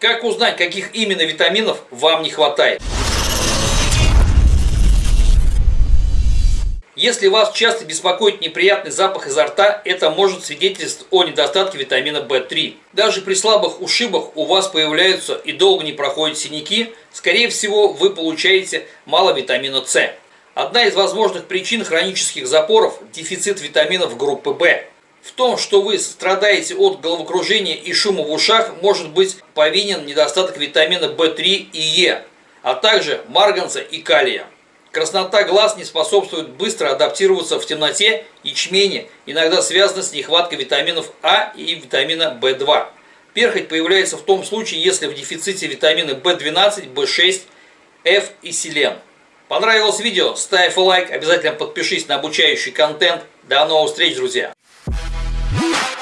Как узнать, каких именно витаминов вам не хватает? Если вас часто беспокоит неприятный запах изо рта, это может свидетельствовать о недостатке витамина В3. Даже при слабых ушибах у вас появляются и долго не проходят синяки, скорее всего вы получаете мало витамина С. Одна из возможных причин хронических запоров – дефицит витаминов группы В. В том, что вы страдаете от головокружения и шума в ушах, может быть повинен недостаток витамина В3 и Е, а также марганца и калия. Краснота глаз не способствует быстро адаптироваться в темноте, ячмене, иногда связана с нехваткой витаминов А и витамина В2. Перхоть появляется в том случае, если в дефиците витамины В12, В6, F и селен. Понравилось видео? Ставь лайк, обязательно подпишись на обучающий контент. До новых встреч, друзья! Woo!